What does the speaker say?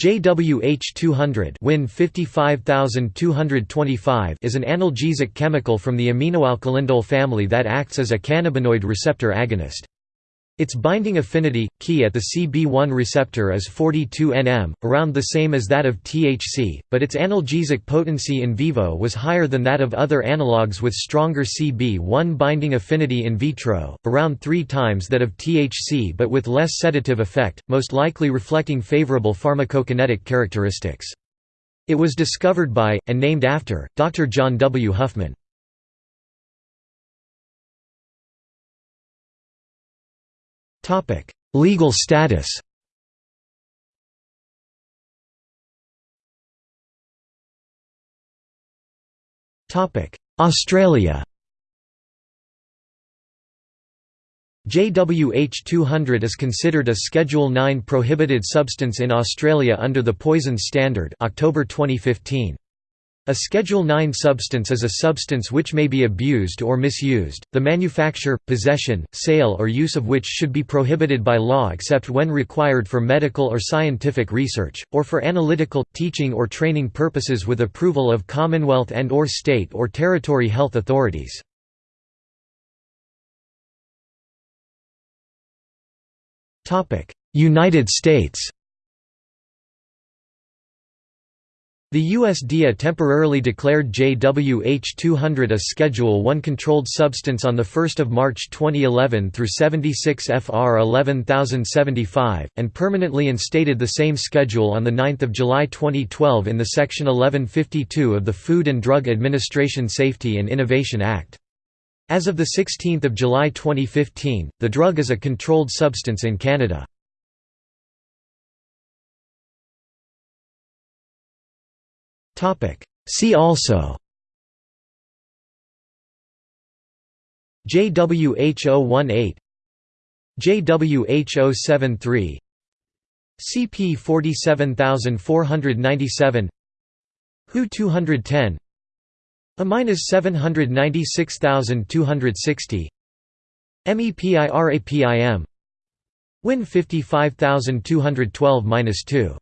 JWH 200 Win 55225 is an analgesic chemical from the aminoalkylindole family that acts as a cannabinoid receptor agonist. Its binding affinity, key at the CB1 receptor is 42 nm, around the same as that of THC, but its analgesic potency in vivo was higher than that of other analogues with stronger CB1 binding affinity in vitro, around three times that of THC but with less sedative effect, most likely reflecting favorable pharmacokinetic characteristics. It was discovered by, and named after, Dr. John W. Huffman. Legal status Australia JWH 200 is considered a Schedule 9 prohibited substance in Australia under the Poison Standard October 2015. A Schedule 9 substance is a substance which may be abused or misused, the manufacture, possession, sale or use of which should be prohibited by law except when required for medical or scientific research, or for analytical, teaching or training purposes with approval of Commonwealth and or state or territory health authorities. United States The USDA temporarily declared JWH-200 a Schedule 1 controlled substance on 1 March 2011 through 76 FR 11075, and permanently instated the same schedule on 9 July 2012 in the Section 1152 of the Food and Drug Administration Safety and Innovation Act. As of 16 July 2015, the drug is a controlled substance in Canada. See also JWH018 JWH073 CP 47497 HU 210 A minus 796260 MEPIRAPIM Win 55212 2